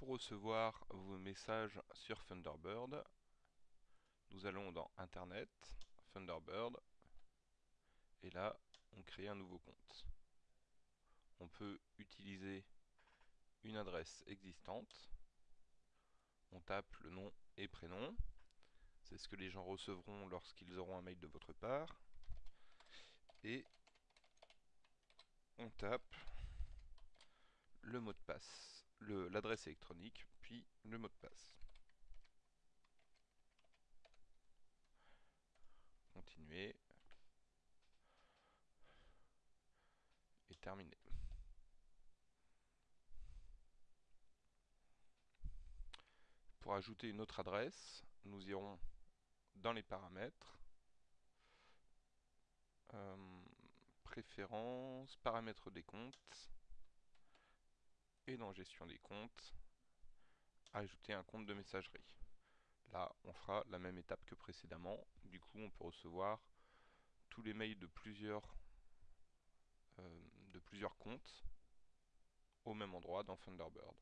Pour recevoir vos messages sur Thunderbird, nous allons dans Internet, Thunderbird, et là, on crée un nouveau compte. On peut utiliser une adresse existante, on tape le nom et prénom, c'est ce que les gens recevront lorsqu'ils auront un mail de votre part, et on tape le mot de passe, l'adresse électronique, puis le mot de passe. Continuer. Et terminer. Pour ajouter une autre adresse, nous irons dans les paramètres, euh, préférences, paramètres des comptes, dans gestion des comptes, ajouter un compte de messagerie. Là, on fera la même étape que précédemment. Du coup, on peut recevoir tous les mails de plusieurs, euh, de plusieurs comptes au même endroit dans Thunderbird.